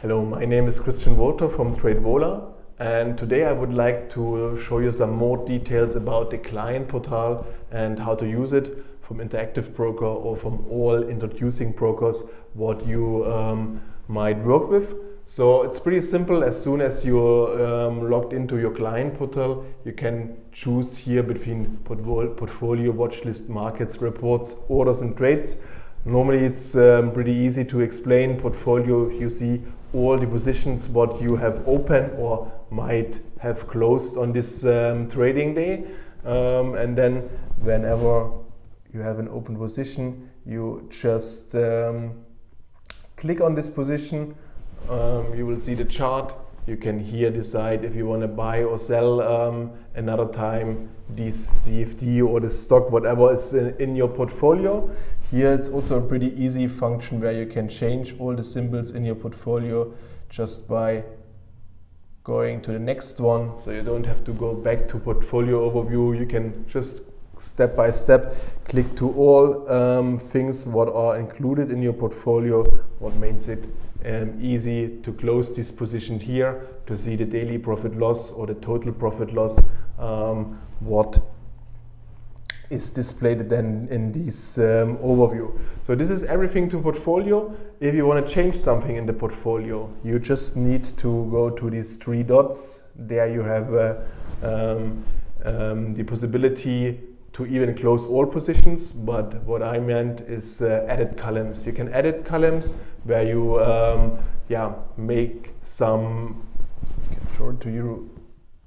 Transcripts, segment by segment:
Hello, my name is Christian Wolter from TradeVola and today I would like to show you some more details about the client portal and how to use it from Interactive Broker or from all introducing brokers what you um, might work with. So it's pretty simple. As soon as you're um, logged into your client portal, you can choose here between portfolio, watchlist, markets, reports, orders and trades. Normally it's um, pretty easy to explain. Portfolio, you see all the positions what you have open or might have closed on this um, trading day. Um, and then whenever you have an open position, you just um, click on this position um, you will see the chart. You can here decide if you want to buy or sell um, another time this CFD or the stock, whatever is in, in your portfolio. Here it's also a pretty easy function where you can change all the symbols in your portfolio just by going to the next one. So you don't have to go back to portfolio overview. You can just step by step click to all um, things what are included in your portfolio, what makes it um, easy to close this position here to see the daily profit loss or the total profit loss, um, what is displayed then in this um, overview. So this is everything to portfolio. If you want to change something in the portfolio, you just need to go to these three dots. There you have uh, um, um, the possibility to even close all positions, but what I meant is uh, edit columns. You can edit columns where you um, yeah, make some, it to you,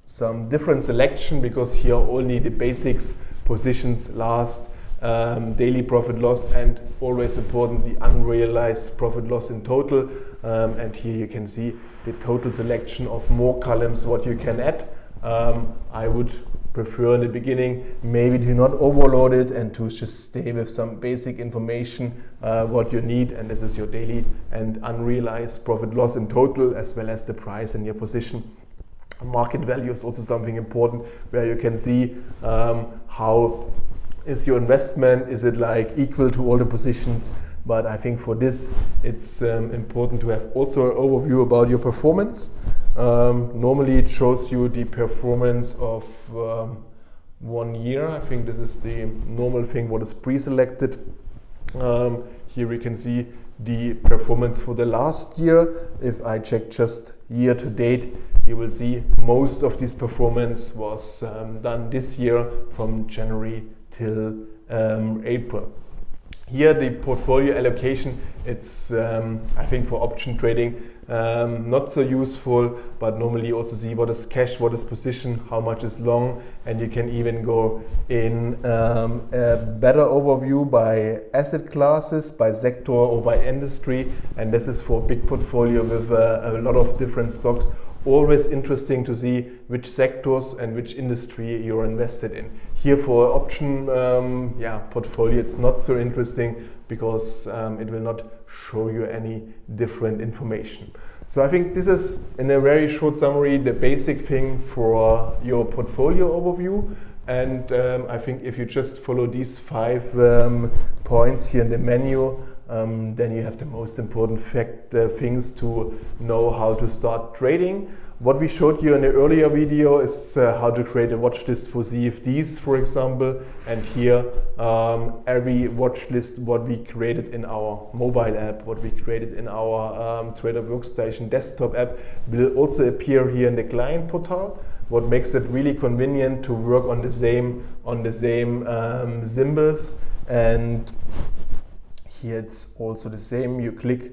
some different selection because here only the basics positions last, um, daily profit loss and always important the unrealized profit loss in total um, and here you can see the total selection of more columns what you can add. Um, I would prefer in the beginning maybe to not overload it and to just stay with some basic information uh, what you need and this is your daily and unrealized profit loss in total as well as the price in your position. Market value is also something important where you can see um, how is your investment is it like equal to all the positions but I think for this it's um, important to have also an overview about your performance um, normally it shows you the performance of um, one year. I think this is the normal thing what is pre-selected. Um, here we can see the performance for the last year. If I check just year to date, you will see most of this performance was um, done this year from January till um, April. Here the portfolio allocation, it's um, I think for option trading um, not so useful, but normally you also see what is cash, what is position, how much is long, and you can even go in um, a better overview by asset classes, by sector or by industry, and this is for a big portfolio with uh, a lot of different stocks always interesting to see which sectors and which industry you're invested in. Here for option um, yeah, portfolio, it's not so interesting because um, it will not show you any different information. So I think this is, in a very short summary, the basic thing for your portfolio overview. And um, I think if you just follow these five um, points here in the menu, um, then you have the most important fact, uh, things to know how to start trading. What we showed you in the earlier video is uh, how to create a watch list for CFDs, for example. And here, um, every watch list, what we created in our mobile app, what we created in our um, Trader Workstation desktop app, will also appear here in the client portal. What makes it really convenient to work on the same on the same um, symbols and here it's also the same. You click,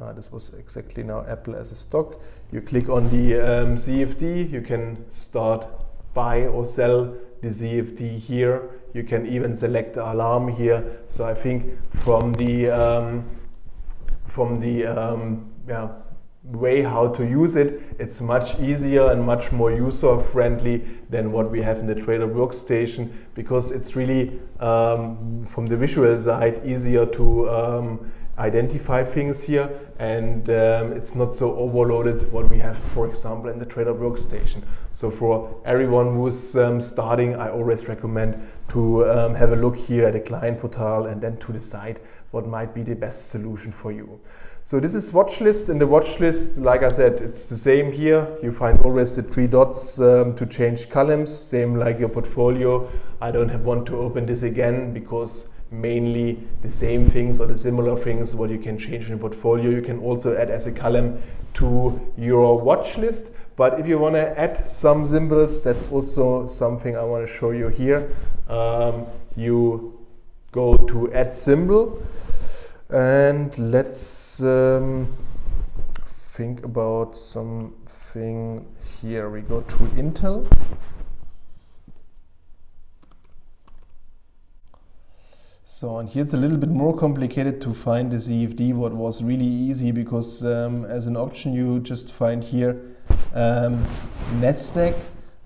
uh, this was exactly now Apple as a stock. You click on the um, CFD, you can start buy or sell the CFD here. You can even select the alarm here. So I think from the um, from the um, yeah, way how to use it, it's much easier and much more user friendly than what we have in the Trader workstation because it's really um, from the visual side easier to um, identify things here and um, it's not so overloaded what we have for example in the Trader workstation. So for everyone who's um, starting I always recommend to um, have a look here at the client portal and then to decide what might be the best solution for you. So this is watch list. In the watch list, like I said, it's the same here. You find always the three dots um, to change columns, same like your portfolio. I don't have want to open this again because mainly the same things or the similar things what you can change in your portfolio. You can also add as a column to your watch list. But if you want to add some symbols, that's also something I want to show you here. Um, you go to add symbol and let's um, think about something here. We go to Intel. So and here it's a little bit more complicated to find the CFD. What was really easy because um, as an option you just find here um, Nasdaq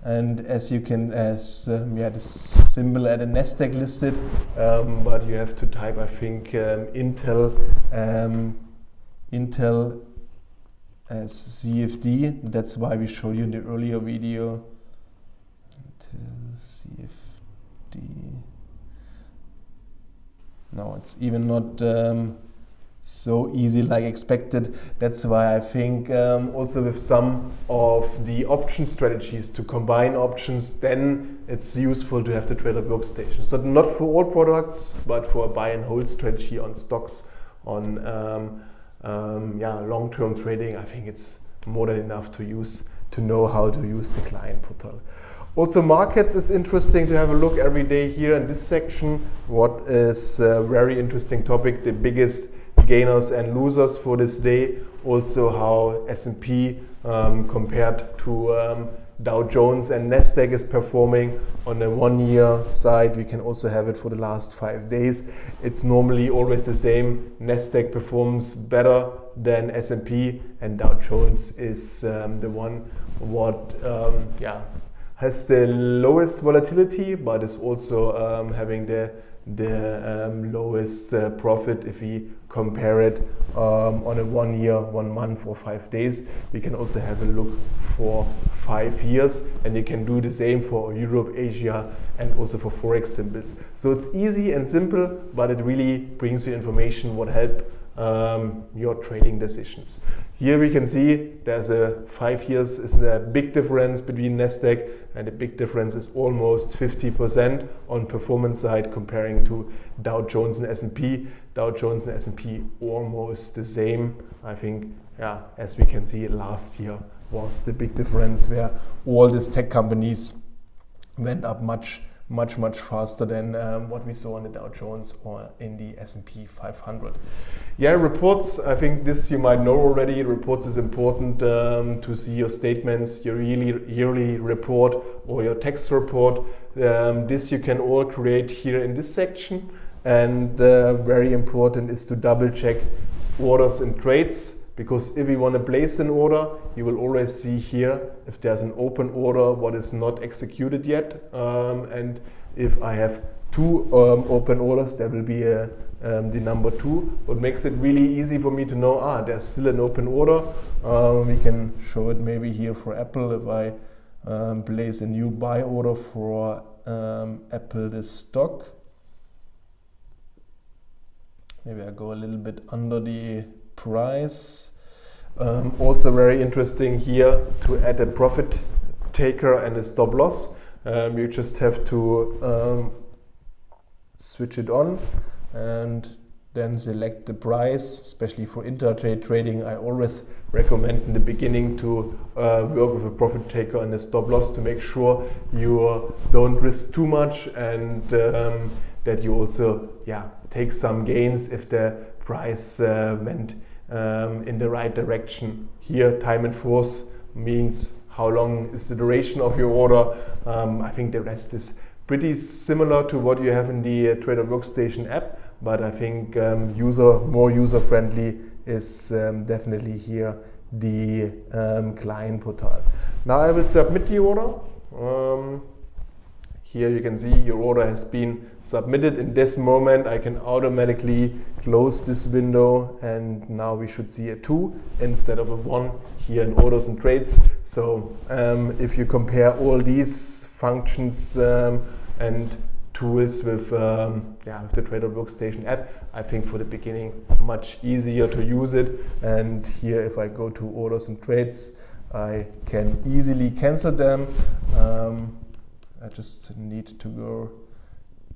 and as you can as um, yeah the symbol at a Nasdaq listed um, but you have to type I think um, Intel um, Intel as CFD that's why we showed you in the earlier video. Intel CFD no it's even not um, so easy like expected. That's why I think um, also with some of the option strategies to combine options, then it's useful to have the trader workstation. So not for all products, but for a buy and hold strategy on stocks, on um, um, yeah long-term trading, I think it's more than enough to use to know how to use the client portal. Also markets is interesting to have a look every day here in this section. What is a very interesting topic, the biggest gainers and losers for this day. Also how S&P um, compared to um, Dow Jones and Nasdaq is performing on the one year side. We can also have it for the last five days. It's normally always the same. Nasdaq performs better than S&P and Dow Jones is um, the one what um, yeah has the lowest volatility but is also um, having the the um, lowest uh, profit if we compare it um, on a one year, one month or five days. We can also have a look for five years and you can do the same for Europe, Asia and also for Forex symbols. So it's easy and simple, but it really brings you information what help um, your trading decisions. Here we can see there's a five years is a big difference between Nasdaq and the big difference is almost 50% on performance side comparing to Dow Jones and S&P. Dow Jones and S&P almost the same. I think, yeah, as we can see last year was the big difference where all these tech companies went up much much much faster than um, what we saw in the Dow Jones or in the S&P 500. Yeah, reports, I think this you might know already. Reports is important um, to see your statements, your yearly, yearly report or your tax report. Um, this you can all create here in this section. And uh, very important is to double check orders and trades because if you want to place an order, you will always see here if there's an open order, what is not executed yet. Um, and if I have two um, open orders, there will be a, um, the number two. What makes it really easy for me to know, ah, there's still an open order. Um, we can show it maybe here for Apple if I um, place a new buy order for um, Apple the stock. Maybe I go a little bit under the price. Um, also very interesting here to add a profit taker and a stop loss. Um, you just have to um, switch it on and then select the price, especially for intraday trading. I always recommend in the beginning to uh, work with a profit taker and a stop loss to make sure you don't risk too much and um, that you also yeah take some gains if the price uh, went um, in the right direction. Here, time in force means how long is the duration of your order. Um, I think the rest is pretty similar to what you have in the uh, Trader Workstation app, but I think um, user more user friendly is um, definitely here the um, client portal. Now I will submit the order. Um, here you can see your order has been submitted. In this moment, I can automatically close this window and now we should see a 2 instead of a 1 here in orders and trades. So um, if you compare all these functions um, and tools with um, yeah with the Trader Workstation app. I think for the beginning much easier to use it. And here, if I go to orders and trades, I can easily cancel them. I just need to go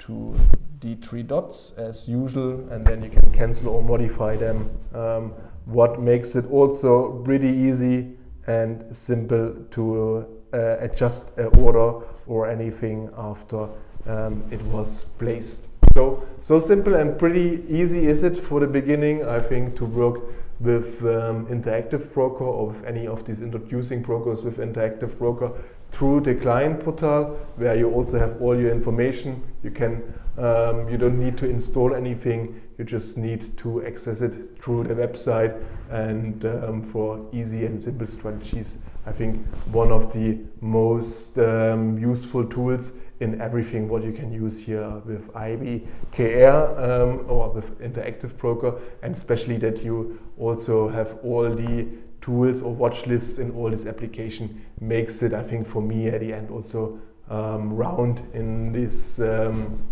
to the three dots as usual, and then you can cancel or modify them. Um, what makes it also pretty easy and simple to uh, adjust an order or anything after um, it was placed. So, so simple and pretty easy is it for the beginning, I think, to work with um, Interactive Broker or with any of these introducing brokers with Interactive Broker through the client portal where you also have all your information. You can, um, you don't need to install anything. You just need to access it through the website and um, for easy and simple strategies. I think one of the most um, useful tools in everything what you can use here with IBKR um, or with Interactive Broker and especially that you also have all the tools or watch lists in all this application makes it, I think for me at the end also um, round in this um,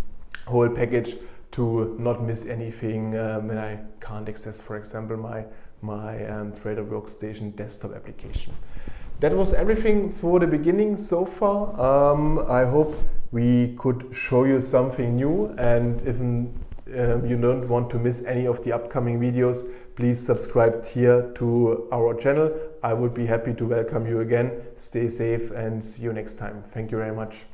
whole package to not miss anything um, when I can't access, for example, my, my um, Trader Workstation desktop application. That was everything for the beginning so far. Um, I hope we could show you something new and if um, you don't want to miss any of the upcoming videos, please subscribe here to our channel. I would be happy to welcome you again. Stay safe and see you next time. Thank you very much.